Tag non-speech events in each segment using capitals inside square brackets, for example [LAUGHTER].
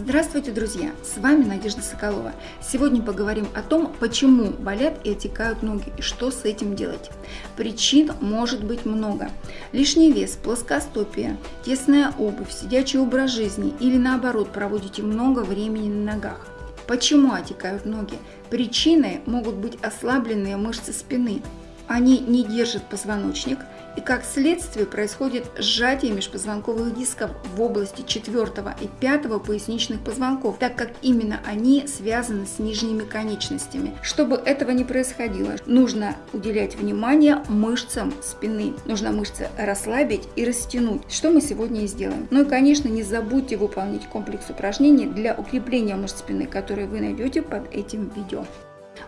Здравствуйте, друзья! С вами Надежда Соколова. Сегодня поговорим о том, почему болят и отекают ноги и что с этим делать. Причин может быть много. Лишний вес, плоскостопие, тесная обувь, сидячий образ жизни или наоборот проводите много времени на ногах. Почему отекают ноги? Причиной могут быть ослабленные мышцы спины. Они не держат позвоночник – и как следствие происходит сжатие межпозвонковых дисков в области 4 и 5 поясничных позвонков, так как именно они связаны с нижними конечностями. Чтобы этого не происходило, нужно уделять внимание мышцам спины. Нужно мышцы расслабить и растянуть, что мы сегодня и сделаем. Ну и, конечно, не забудьте выполнить комплекс упражнений для укрепления мышц спины, которые вы найдете под этим видео.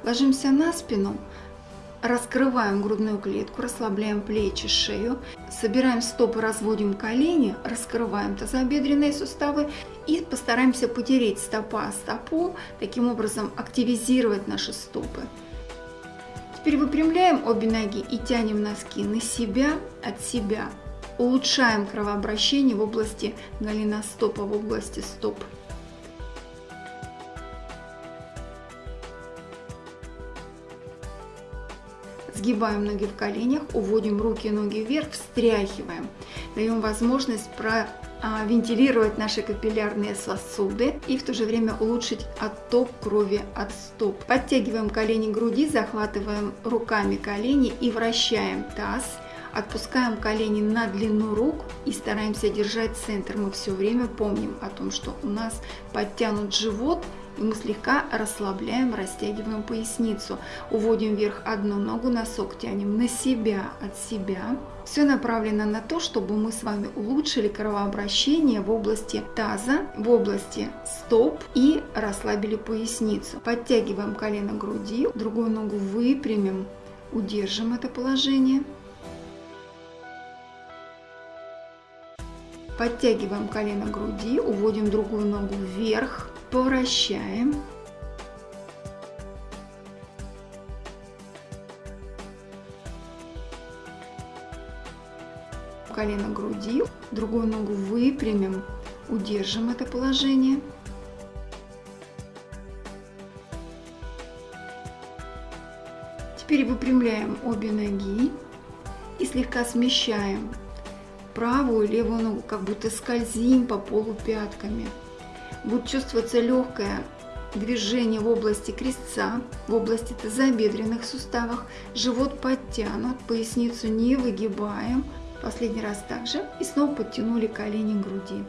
Ложимся на спину, Раскрываем грудную клетку, расслабляем плечи, шею, собираем стопы, разводим колени, раскрываем тазобедренные суставы и постараемся потереть стопа стопу, таким образом активизировать наши стопы. Теперь выпрямляем обе ноги и тянем носки на себя, от себя. Улучшаем кровообращение в области голеностопа, в области стоп. Сгибаем ноги в коленях, уводим руки и ноги вверх, встряхиваем. Даем возможность а, наши капиллярные сосуды и в то же время улучшить отток крови от стоп. Подтягиваем колени к груди, захватываем руками колени и вращаем таз. Отпускаем колени на длину рук и стараемся держать центр. Мы все время помним о том, что у нас подтянут живот, и мы слегка расслабляем, растягиваем поясницу. Уводим вверх одну ногу, носок тянем на себя, от себя. Все направлено на то, чтобы мы с вами улучшили кровообращение в области таза, в области стоп и расслабили поясницу. Подтягиваем колено груди, другую ногу выпрямим, удержим это положение. Подтягиваем колено груди, уводим другую ногу вверх, повращаем. Колено груди, другую ногу выпрямим, удержим это положение. Теперь выпрямляем обе ноги и слегка смещаем правую левую ногу, как будто скользим по полу пятками будет чувствоваться легкое движение в области крестца, в области тазобедренных суставах, живот подтянут, поясницу не выгибаем. Последний раз также. И снова подтянули колени к груди.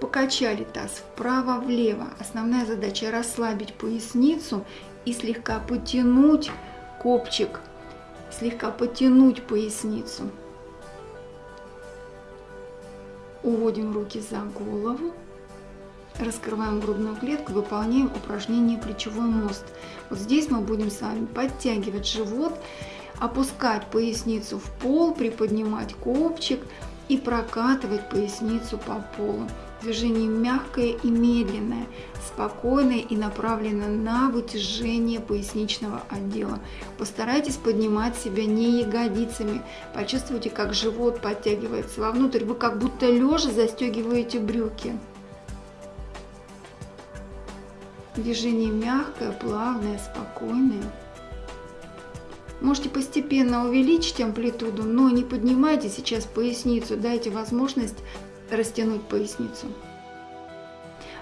Покачали таз вправо-влево. Основная задача расслабить поясницу и слегка потянуть копчик, слегка потянуть поясницу. Уводим руки за голову. Раскрываем грудную клетку, выполняем упражнение плечевой мост. Вот здесь мы будем с вами подтягивать живот, опускать поясницу в пол, приподнимать копчик и прокатывать поясницу по полу. Движение мягкое и медленное, спокойное и направлено на вытяжение поясничного отдела. Постарайтесь поднимать себя не ягодицами. Почувствуйте, как живот подтягивается вовнутрь. Вы как будто лежа застегиваете брюки. Движение мягкое, плавное, спокойное. Можете постепенно увеличить амплитуду, но не поднимайте сейчас поясницу, дайте возможность растянуть поясницу.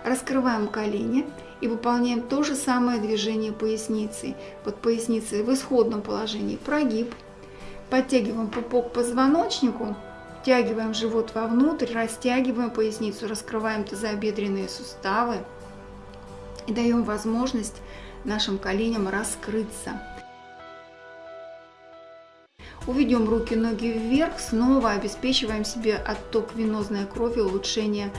Раскрываем колени и выполняем то же самое движение поясницы. Под поясницей в исходном положении прогиб. Подтягиваем пупок к позвоночнику, втягиваем живот вовнутрь, растягиваем поясницу, раскрываем тазобедренные суставы и даем возможность нашим коленям раскрыться. Уведем руки, ноги вверх, снова обеспечиваем себе отток венозной крови, улучшение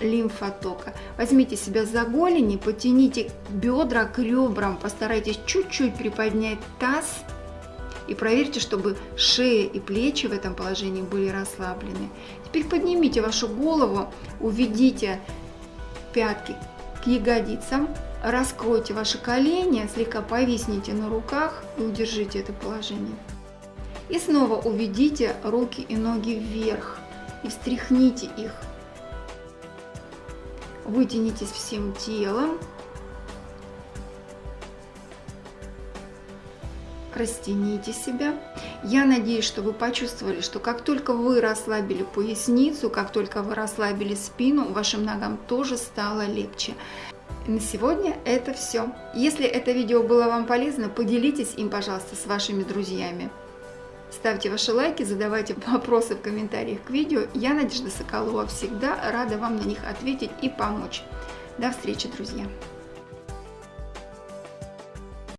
лимфотока. Возьмите себя за голени, потяните бедра к ребрам, постарайтесь чуть-чуть приподнять таз и проверьте, чтобы шея и плечи в этом положении были расслаблены. Теперь поднимите вашу голову, уведите пятки к ягодицам. Раскройте ваши колени, слегка повисните на руках и удержите это положение. И снова уведите руки и ноги вверх и встряхните их. Вытянитесь всем телом. растяните себя. Я надеюсь, что вы почувствовали, что как только вы расслабили поясницу, как только вы расслабили спину, вашим ногам тоже стало легче. На сегодня это все. Если это видео было вам полезно, поделитесь им, пожалуйста, с вашими друзьями. Ставьте ваши лайки, задавайте [LAUGHS] вопросы в комментариях к видео. Я, Надежда Соколова, всегда рада вам на них ответить и помочь. До встречи, друзья!